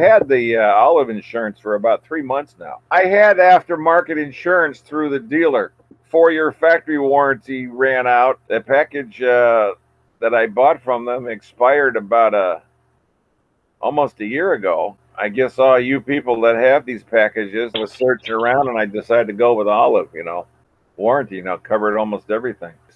had the uh, olive insurance for about three months now. I had aftermarket insurance through the dealer. Four year factory warranty ran out. The package uh, that I bought from them expired about a almost a year ago. I guess all you people that have these packages was searching around and I decided to go with olive, you know. Warranty now covered almost everything.